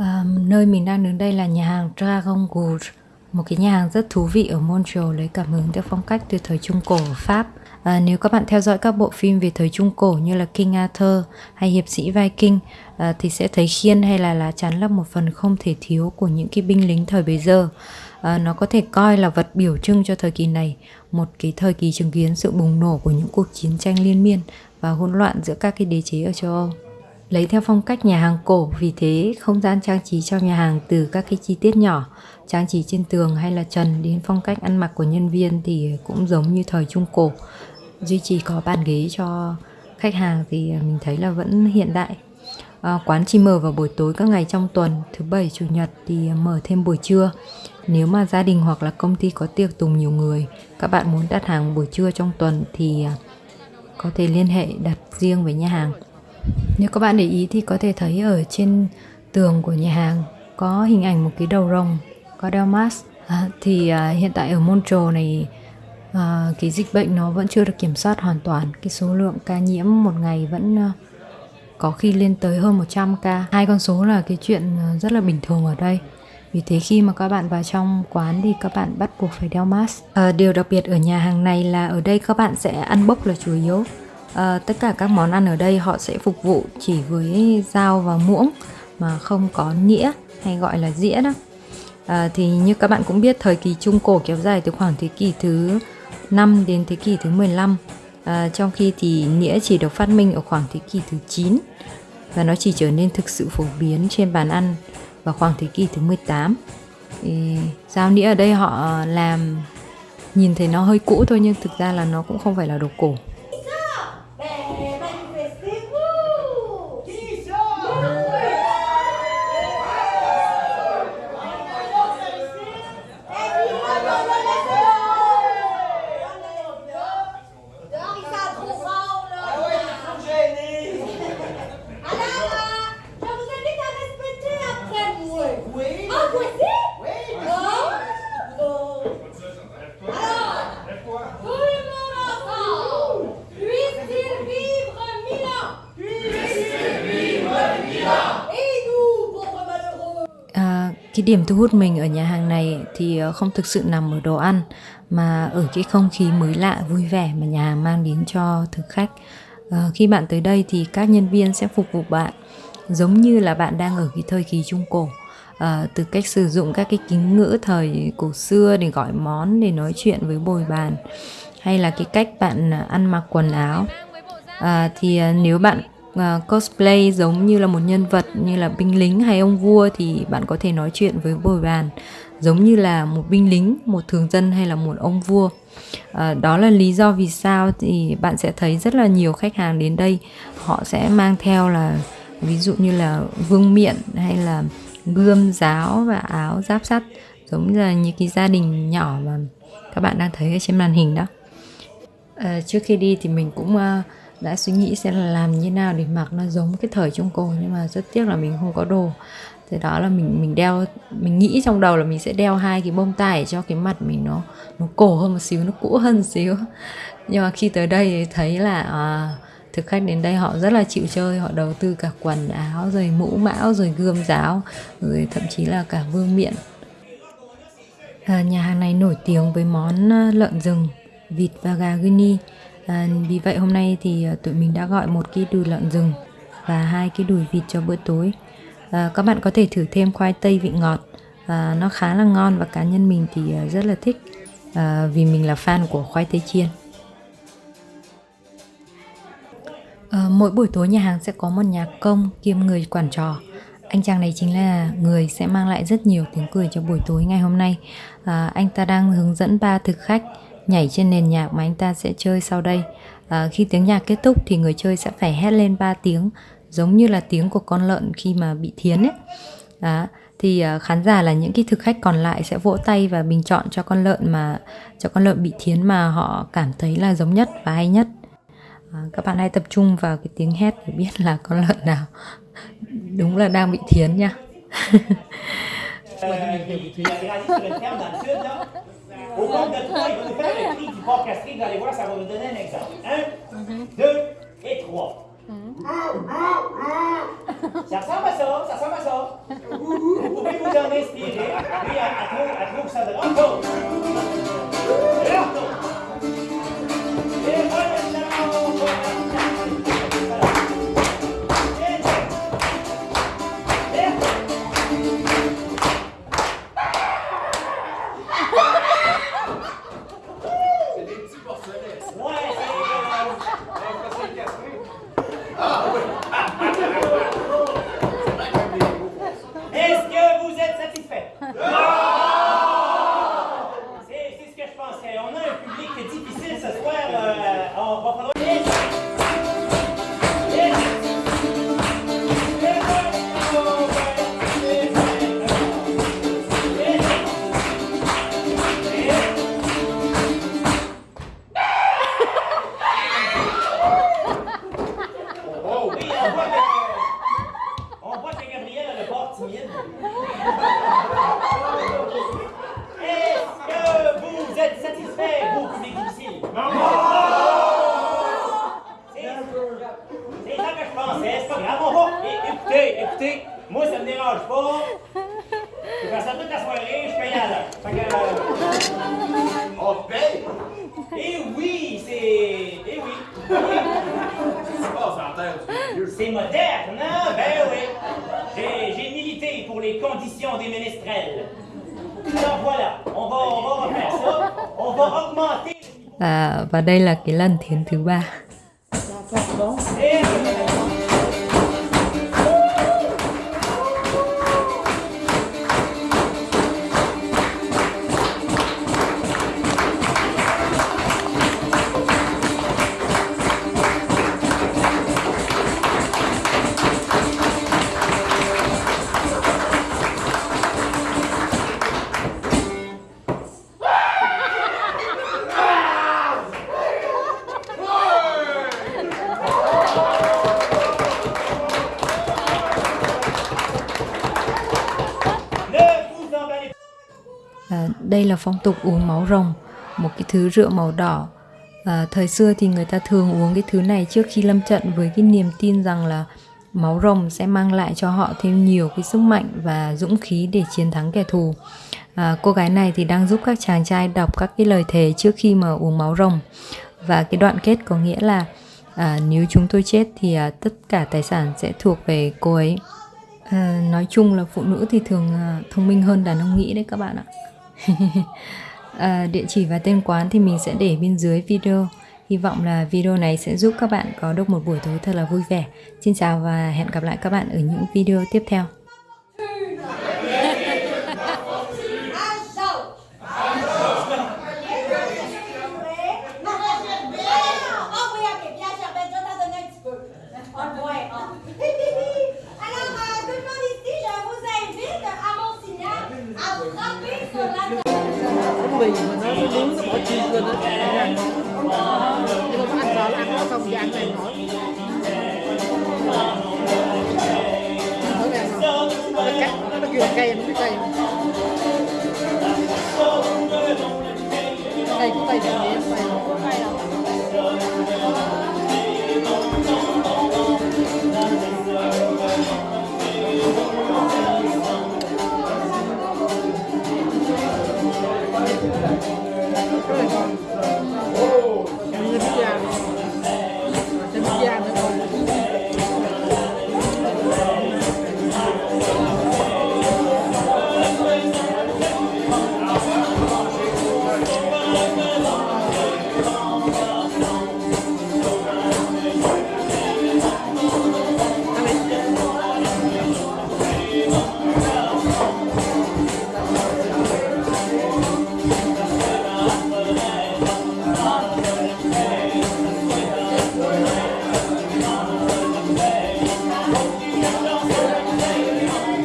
À, nơi mình đang đứng đây là nhà hàng Dragon Gourd, một cái nhà hàng rất thú vị ở Montreal lấy cảm hứng từ phong cách từ thời Trung Cổ ở Pháp. À, nếu các bạn theo dõi các bộ phim về thời Trung Cổ như là King Arthur hay Hiệp sĩ Viking à, thì sẽ thấy khiên hay là lá chắn là một phần không thể thiếu của những cái binh lính thời bấy giờ. À, nó có thể coi là vật biểu trưng cho thời kỳ này, một cái thời kỳ chứng kiến sự bùng nổ của những cuộc chiến tranh liên miên và hỗn loạn giữa các cái đế chế ở châu Âu lấy theo phong cách nhà hàng cổ vì thế không gian trang trí trong nhà hàng từ các cái chi tiết nhỏ trang trí trên tường hay là trần đến phong cách ăn mặc của nhân viên thì cũng giống như thời trung cổ. Duy trì có bàn ghế cho khách hàng thì mình thấy là vẫn hiện đại. À, quán chỉ mở vào buổi tối các ngày trong tuần thứ bảy chủ nhật thì mở thêm buổi trưa. Nếu mà gia đình hoặc là công ty có tiệc tùng nhiều người các bạn muốn đặt hàng buổi trưa trong tuần thì ờ, có thể liên hệ đặt riêng với nhà hàng nếu các bạn để ý thì có thể thấy ở trên tường của nhà hàng có hình ảnh một cái đầu rồng có đeo mask. À, thì à, hiện tại ở Montreal này à, cái dịch bệnh nó vẫn chưa được kiểm soát hoàn toàn. Cái số lượng ca nhiễm một ngày vẫn à, có khi lên tới hơn 100 ca. Hai con số là cái chuyện à, rất là bình thường ở đây. Vì thế khi mà các bạn vào trong quán thì các bạn bắt buộc phải đeo mask. À, điều đặc biệt ở nhà hàng này là ở đây các bạn sẽ ăn bốc là chủ yếu à, tất cả các món ăn ở đây họ sẽ phục vụ chỉ với dao và muỗng mà không có nĩa hay gọi là dĩa đó. À, thì như các bạn cũng biết thời kỳ trung cổ kéo dài từ khoảng thế kỷ thứ 5 đến thế kỷ thứ 15 à, ờ, trong khi thì nĩa chỉ được phát minh ở khoảng thế kỷ thứ 9 và nó chỉ trở nên thực sự phổ biến trên bàn ăn vào khoảng thế kỷ thứ 18 thì dao nĩa ở đây họ làm nhìn thấy nó hơi cũ thôi nhưng thực ra là nó cũng không phải là đồ cổ. Cái điểm thu hút mình ở nhà hàng này thì ờ, không thực sự nằm ở đồ ăn mà ở cái không khí mới lạ vui vẻ mà nhà hàng mang đến cho thực khách. À, khi bạn tới đây thì các nhân viên sẽ phục vụ bạn giống như là bạn đang ở cái thời kỳ trung cổ. À, từ cách sử dụng các cái kính ngữ thời cổ xưa để gọi món để nói chuyện với bồi bàn hay là cái cách bạn ăn mặc quần áo. À, thì nếu bạn uh, cosplay giống như là một nhân vật như là binh lính hay ông vua thì bạn có thể nói chuyện với bồi bàn giống như là một binh lính một thường dân hay là một ông vua. À, đó là lý do vì sao thì bạn sẽ thấy rất là nhiều khách hàng đến đây. Họ sẽ mang theo là ví dụ như là vương miện hay là gươm giáo và áo giáp sắt giống như là những cái gia đình nhỏ mà các bạn đang thấy ở trên màn hình đó. À, trước khi đi thì mình cũng uh, đã suy nghĩ sẽ là làm như nào để mặc nó giống cái thời trung cổ nhưng mà rất tiếc là mình không có đồ. Thế đó là mình mình đeo mình nghĩ trong đầu là mình sẽ đeo hai cái bông tai cho cái mặt mình nó nó cổ hơn một xíu nó cũ hơn một xíu. Nhưng mà khi tới đây thì thấy là à, thực khách đến đây họ rất là chịu chơi họ đầu tư cả quần áo rồi mũ mão rồi gươm giáo rồi thậm chí là cả vương miện. À, nhà hàng này nổi tiếng với món à, lợn rừng vịt và gà Guinea à, vì vậy hôm nay thì à, tụi mình đã gọi một cái đùi lợn rừng và hai cái đùi vịt cho bữa tối. À, các bạn có thể thử thêm khoai tây vị ngọt. À, nó khá là ngon và cá nhân mình thì à, rất là thích à, vì mình là fan của khoai tây chiên. À, mỗi buổi tối nhà hàng sẽ có một nhạc công kiêm người quản trò. Anh chàng này chính là người sẽ mang lại rất nhiều tiếng cười cho buổi tối ngày hôm nay. À, anh ta đang hướng dẫn ba thực khách nhảy trên nền nhạc mà anh ta sẽ chơi sau đây. À, khi tiếng nhạc kết thúc thì người chơi sẽ phải hét lên 3 tiếng giống như là tiếng của con lợn khi mà bị thiến ấy. Đó, thì uh, khán giả là những cái thực khách còn lại sẽ vỗ tay và bình chọn cho con lợn mà cho con lợn bị thiến mà họ cảm thấy là giống nhất và hay nhất. À, các bạn hãy tập trung vào cái tiếng hét để biết là con lợn nào đúng là đang bị thiến nha. Au compte de trois, il va nous faire le cri du porc castré, vous allez voir, ça va nous donner un exemple. Un, deux et trois. Ça ressemble à ça, ça ressemble à ça. elle, elle trouve, elle trouve que ça on voit que, on voit que Gabriel a le port timide. Est-ce que vous êtes satisfait, vous, public difficile? Non! C'est ça que je pensais, c'est pas grave, on va. Écoutez, écoutez, moi ça me dérange pas. Je faire ça toute la soirée, je paye à l'heure. Euh, On paye! eh oui, c'est. Eh oui. C'est moderne, hein? Ben oui. J'ai, milité pour les conditions des ménestrels. Alors voilà, on va, on va refaire ça. On va augmenter à, và đây là cái lần thiến thứ ba Et- đây là phong tục uống máu rồng một cái thứ rượu màu đỏ. À, thời xưa thì người ta thường uống cái thứ này trước khi lâm trận với cái niềm tin rằng là máu rồng sẽ mang lại cho họ thêm nhiều cái sức mạnh và dũng khí để chiến thắng kẻ thù. À, cô gái này thì đang giúp các chàng trai đọc các cái lời thề trước khi mà uống máu rồng. Và cái đoạn kết có nghĩa là à, nếu chúng tôi chết thì à, tất cả tài sản sẽ thuộc về cô ấy. À, nói chung là phụ nữ thì thường à, thông minh hơn đàn ông nghĩ đấy các bạn ạ à, địa chỉ và tên quán thì mình sẽ để bên dưới video. Hy vọng là video này sẽ giúp các bạn có được một buổi tối thật là vui vẻ. Xin chào và hẹn gặp lại các bạn ở những video tiếp theo. Bánh mì mà nó nướng nó bỏ chiên lên đó ăn ngon nhưng mà anh sợ là ăn nó không ăn này nổi Thử ăn ngon. nó cắt nó nó kêu cây, nó biết cây cây của tay thì nhẹ tay Hallelujah.